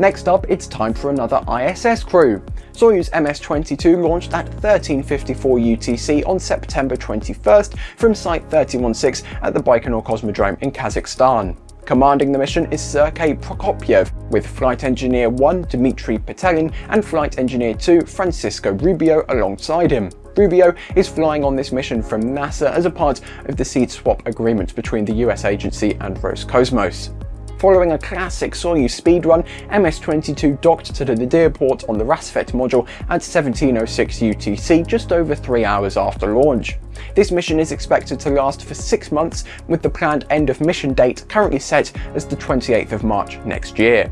Next up, it's time for another ISS crew. Soyuz MS-22 launched at 1354 UTC on September 21st from Site 316 at the Baikonur Cosmodrome in Kazakhstan. Commanding the mission is Sergei Prokopyev, with Flight Engineer 1 Dmitry Petelin and Flight Engineer 2 Francisco Rubio alongside him. Rubio is flying on this mission from NASA as a part of the seat swap agreement between the US agency and Roscosmos. Following a classic Soyuz speedrun, MS-22 docked to the Nadir port on the Rassvet module at 1706 UTC just over three hours after launch. This mission is expected to last for six months, with the planned end of mission date currently set as the 28th of March next year.